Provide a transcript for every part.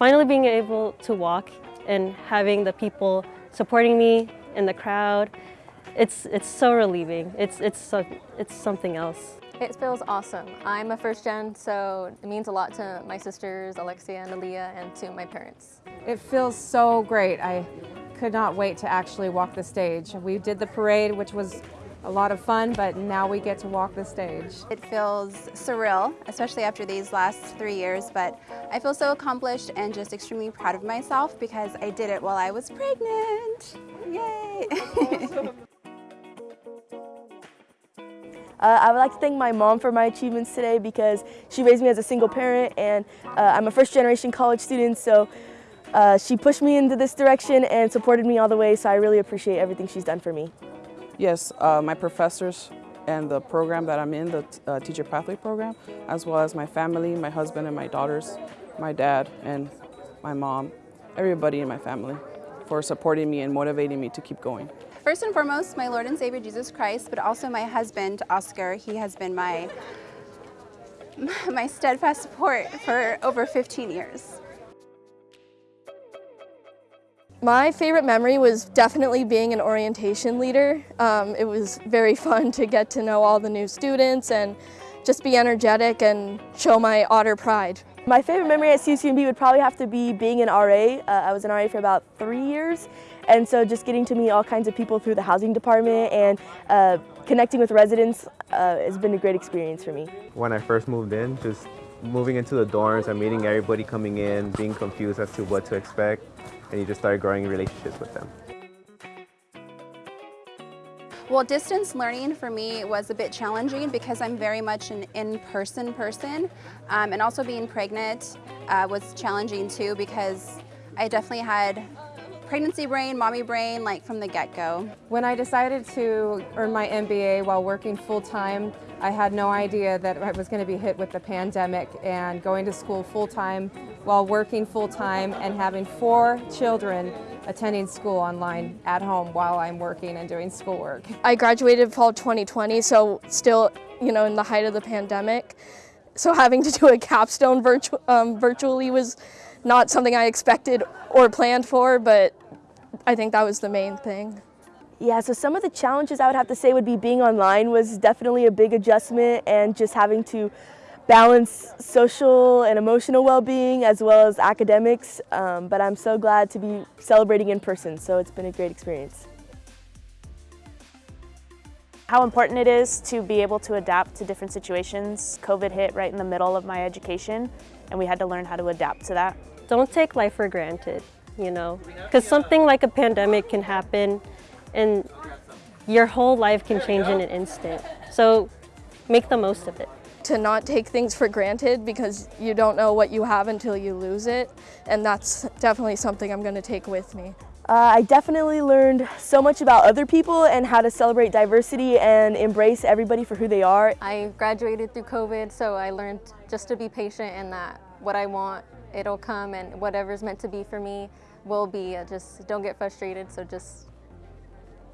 finally being able to walk and having the people supporting me in the crowd, it's, it's so relieving. It's, it's, so, it's something else. It feels awesome. I'm a first gen, so it means a lot to my sisters, Alexia and Aaliyah, and to my parents. It feels so great. I could not wait to actually walk the stage. We did the parade, which was a lot of fun, but now we get to walk the stage. It feels surreal, especially after these last three years, but I feel so accomplished and just extremely proud of myself because I did it while I was pregnant. Yay! Uh, I would like to thank my mom for my achievements today because she raised me as a single parent and uh, I'm a first generation college student so uh, she pushed me into this direction and supported me all the way so I really appreciate everything she's done for me. Yes, uh, my professors and the program that I'm in, the uh, Teacher Pathway Program, as well as my family, my husband and my daughters, my dad and my mom, everybody in my family for supporting me and motivating me to keep going. First and foremost, my Lord and Savior Jesus Christ, but also my husband, Oscar. He has been my, my steadfast support for over 15 years. My favorite memory was definitely being an orientation leader. Um, it was very fun to get to know all the new students and just be energetic and show my otter pride. My favorite memory at CSUMB would probably have to be being an RA. Uh, I was an RA for about three years and so just getting to meet all kinds of people through the housing department and uh, connecting with residents uh, has been a great experience for me. When I first moved in, just moving into the dorms and meeting everybody coming in, being confused as to what to expect, and you just start growing relationships with them. Well, distance learning for me was a bit challenging because I'm very much an in-person person. Um, and also being pregnant uh, was challenging too because I definitely had pregnancy brain, mommy brain, like from the get-go. When I decided to earn my MBA while working full-time, I had no idea that I was going to be hit with the pandemic and going to school full-time while working full-time and having four children attending school online at home while I'm working and doing schoolwork. I graduated fall 2020, so still, you know, in the height of the pandemic. So having to do a capstone virtu um, virtually was not something I expected or planned for, but I think that was the main thing. Yeah, so some of the challenges I would have to say would be being online was definitely a big adjustment and just having to balance social and emotional well-being as well as academics. Um, but I'm so glad to be celebrating in person, so it's been a great experience. How important it is to be able to adapt to different situations. COVID hit right in the middle of my education and we had to learn how to adapt to that. Don't take life for granted you know, because something like a pandemic can happen and your whole life can change in an instant. So make the most of it. To not take things for granted because you don't know what you have until you lose it. And that's definitely something I'm gonna take with me. Uh, I definitely learned so much about other people and how to celebrate diversity and embrace everybody for who they are. I graduated through COVID, so I learned just to be patient and that what I want, it'll come and whatever's meant to be for me will be. Just don't get frustrated, so just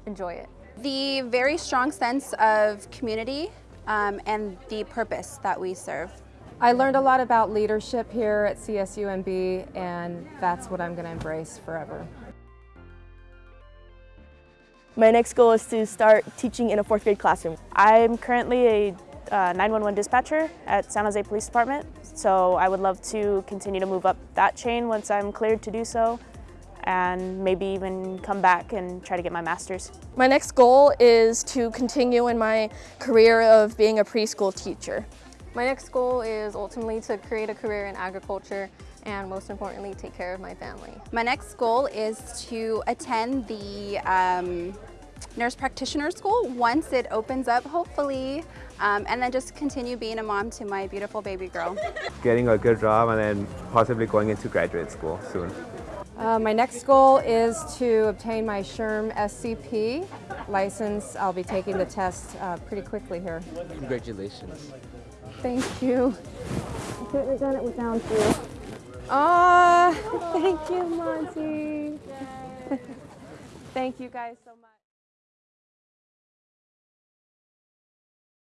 enjoy it. The very strong sense of community um, and the purpose that we serve. I learned a lot about leadership here at CSUMB and that's what I'm going to embrace forever. My next goal is to start teaching in a fourth grade classroom. I'm currently a uh, 911 dispatcher at San Jose Police Department, so I would love to continue to move up that chain once I'm cleared to do so and maybe even come back and try to get my master's. My next goal is to continue in my career of being a preschool teacher. My next goal is ultimately to create a career in agriculture and most importantly, take care of my family. My next goal is to attend the um, nurse practitioner school once it opens up, hopefully, um, and then just continue being a mom to my beautiful baby girl. Getting a good job and then possibly going into graduate school soon. Uh, my next goal is to obtain my SHRM SCP license. I'll be taking the test uh, pretty quickly here. Congratulations. Thank you. I couldn't have done it without you. Oh, thank you, Monty. thank you guys so much.